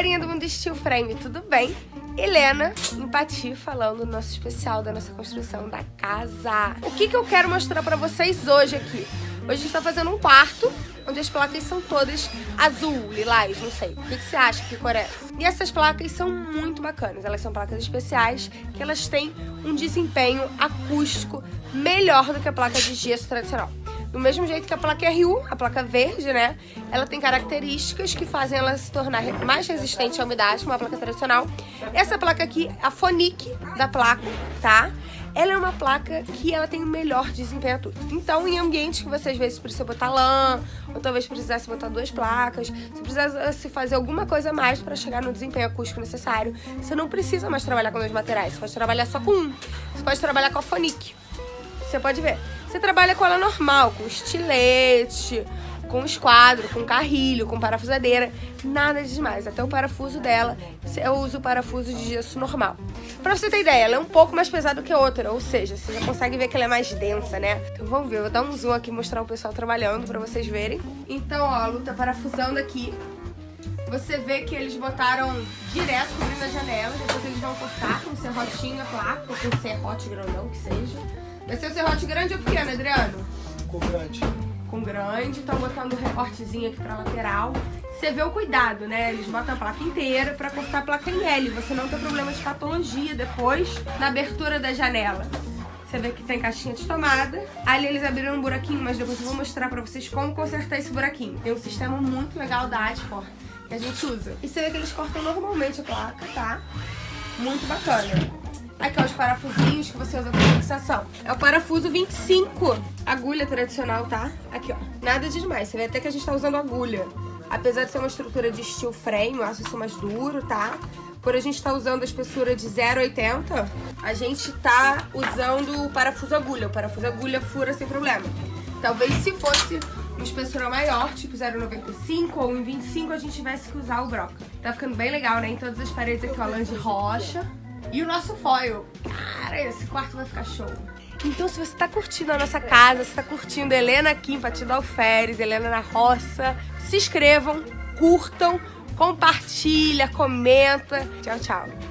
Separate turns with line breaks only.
Galerinha do Mundo Steel Frame, tudo bem? Helena, Empati, falando no nosso especial da nossa construção da casa. O que, que eu quero mostrar pra vocês hoje aqui? Hoje a gente tá fazendo um quarto, onde as placas são todas azul, lilás, não sei. O que, que você acha que cor é? E essas placas são muito bacanas. Elas são placas especiais, que elas têm um desempenho acústico melhor do que a placa de gesso tradicional. Do mesmo jeito que a placa RU, a placa verde, né? Ela tem características que fazem ela se tornar mais resistente à umidade, como a placa tradicional. Essa placa aqui, a Fonic da placa, tá? Ela é uma placa que ela tem o melhor desempenho tudo. Então, em ambientes que você às vezes precisa botar lã, ou talvez precisasse botar duas placas, se precisasse fazer alguma coisa a mais para chegar no desempenho acústico necessário, você não precisa mais trabalhar com dois materiais, você pode trabalhar só com um. Você pode trabalhar com a Fonic. Você pode ver. Você trabalha com ela normal, com estilete, com esquadro, com carrilho, com parafusadeira, nada de demais. Até o parafuso dela, eu uso o parafuso de gesso normal. Pra você ter ideia, ela é um pouco mais pesada que a outra, ou seja, você já consegue ver que ela é mais densa, né? Então vamos ver, eu vou dar um zoom aqui mostrar o pessoal trabalhando pra vocês verem. Então, ó, a luta parafusando aqui. Você vê que eles botaram direto cobrindo a janela, depois eles vão cortar com serrotinho a placa, ou com serrote grandão que seja. Vai ser o serrote grande ou pequeno, Adriano?
Com grande.
Com grande, estão botando um recortezinho aqui pra lateral. Você vê o cuidado, né? Eles botam a placa inteira pra cortar a placa em L. Você não tem problema de patologia depois na abertura da janela. Você vê que tem caixinha de tomada. Ali eles abriram um buraquinho, mas depois eu vou mostrar pra vocês como consertar esse buraquinho. Tem um sistema muito legal da Adfor que a gente usa. E você vê que eles cortam normalmente a placa, tá? Muito bacana. Aqui, ó, os parafusinhos que você usa para fixação. É o parafuso 25, agulha tradicional, tá? Aqui, ó. Nada de demais. Você vê até que a gente tá usando agulha. Apesar de ser uma estrutura de steel frame, eu acho isso mais duro, tá? Por a gente estar tá usando a espessura de 0,80, a gente tá usando o parafuso agulha. O parafuso agulha fura sem problema. Talvez se fosse uma espessura maior, tipo 0,95 ou 1,25, a gente tivesse que usar o broca. Tá ficando bem legal, né? Em todas as paredes aqui, ó, lã de rocha. E o nosso foil. Cara, esse quarto vai ficar show. Então, se você tá curtindo a nossa casa, se tá curtindo Helena em Patida Alferes, Helena na Roça, se inscrevam, curtam, compartilha, comenta. Tchau, tchau.